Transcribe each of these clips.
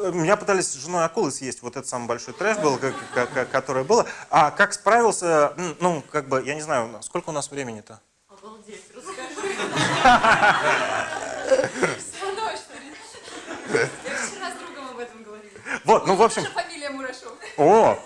Меня пытались с женой акулы съесть, вот это самый большой трэш был, который было. А как справился, ну, как бы, я не знаю, сколько у нас времени-то? Обалдеть, расскажи. Я вчера с другом об этом говорила. Вот, ну, в общем... фамилия Мурашов. О,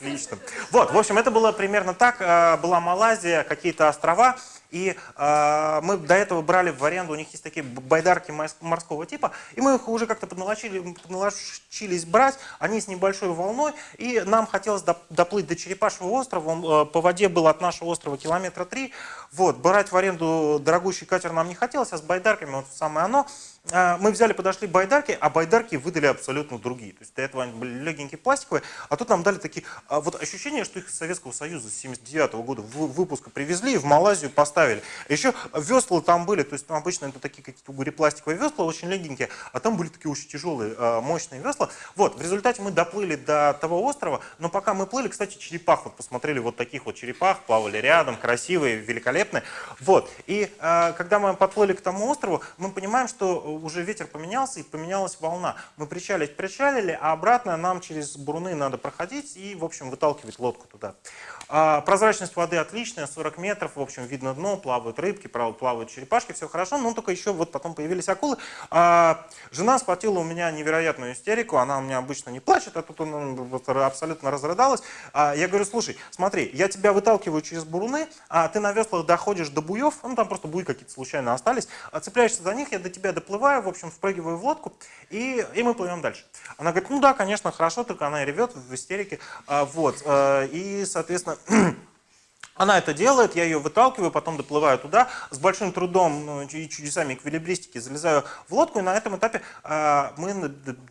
отлично. Вот, в общем, это было примерно так. А, была Малайзия, какие-то острова. И э, мы до этого брали в аренду, у них есть такие байдарки морского типа, и мы их уже как-то подналочились брать, они с небольшой волной, и нам хотелось доплыть до Черепашьего острова, он э, по воде был от нашего острова километра три, вот, брать в аренду дорогущий катер нам не хотелось, а с байдарками вот самое оно. А, мы взяли, подошли байдарки, а байдарки выдали абсолютно другие. То есть до этого они были легенькие пластиковые, а тут нам дали такие, а, вот ощущение, что их из Советского Союза с 79 -го года выпуска привезли и в Малайзию поставили. Еще весла там были, то есть там обычно это такие какие-то угорепластиковые весла, очень легенькие, а там были такие очень тяжелые, а, мощные весла. Вот, в результате мы доплыли до того острова, но пока мы плыли, кстати, черепах, вот посмотрели вот таких вот черепах, плавали рядом, красивые, великолепные. Вот, и когда мы подплыли к тому острову, мы понимаем, что уже ветер поменялся и поменялась волна. Мы причалить причалили, а обратно нам через буруны надо проходить и, в общем, выталкивать лодку туда. А, прозрачность воды отличная, 40 метров, в общем, видно дно, плавают рыбки, плавают черепашки, все хорошо, но только еще вот потом появились акулы. А, жена схватила у меня невероятную истерику, она у меня обычно не плачет, а тут она абсолютно разрыдалась. А, я говорю, слушай, смотри, я тебя выталкиваю через буруны, а ты на веслах доходишь до буев, ну там просто буи какие-то случайно остались, цепляешься за них, я до тебя доплываю, в общем, впрыгиваю в лодку, и, и мы плывем дальше. Она говорит, ну да, конечно, хорошо, только она ревет в истерике, вот, и, соответственно, она это делает, я ее выталкиваю, потом доплываю туда, с большим трудом ну, и чудесами эквилибристики залезаю в лодку, и на этом этапе э, мы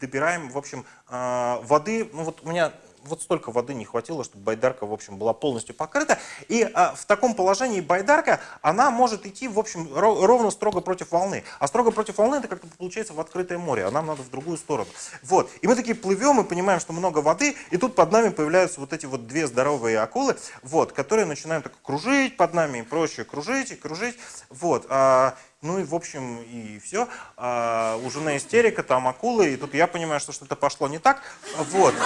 добираем, в общем, э, воды. Ну вот у меня вот столько воды не хватило, чтобы байдарка, в общем, была полностью покрыта. И а, в таком положении байдарка, она может идти, в общем, ровно строго против волны. А строго против волны это как-то получается в открытое море, а нам надо в другую сторону. Вот. И мы такие плывем и понимаем, что много воды, и тут под нами появляются вот эти вот две здоровые акулы, вот, которые начинают так кружить под нами и прочее, кружить и кружить. Вот. А, ну и, в общем, и все. А, у жены истерика, там акулы, и тут я понимаю, что что-то пошло не так. Вот.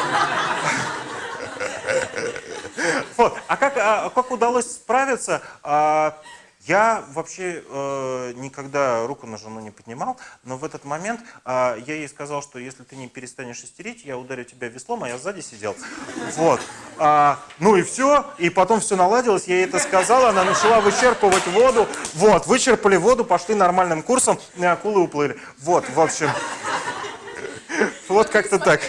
Вот. А как, а, как удалось справиться? А, я вообще э, никогда руку на жену не поднимал, но в этот момент э, я ей сказал, что если ты не перестанешь истерить, я ударю тебя веслом, а я сзади сидел. Вот. А, ну и все, и потом все наладилось, я ей это сказал, она начала вычерпывать воду. Вот, вычерпали воду, пошли нормальным курсом, и акулы уплыли. Вот, в общем. Вот как-то так.